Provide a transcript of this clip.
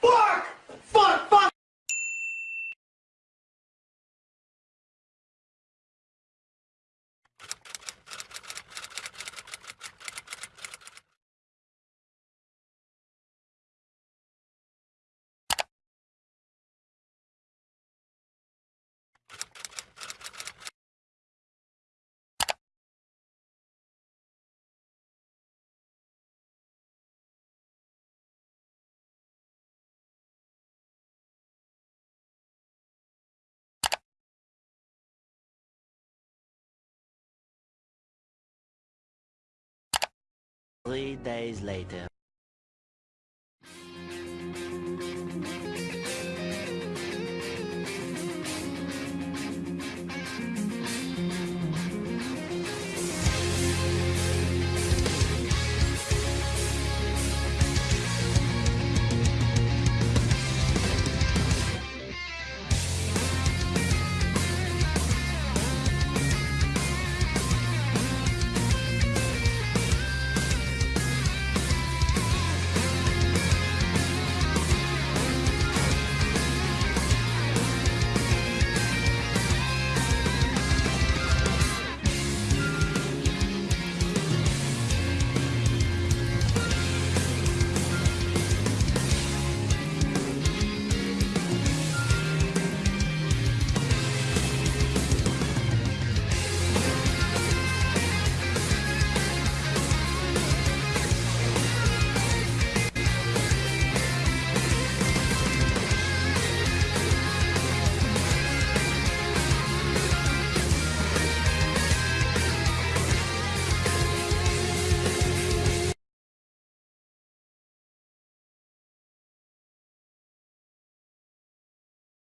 Fuck! Three days later.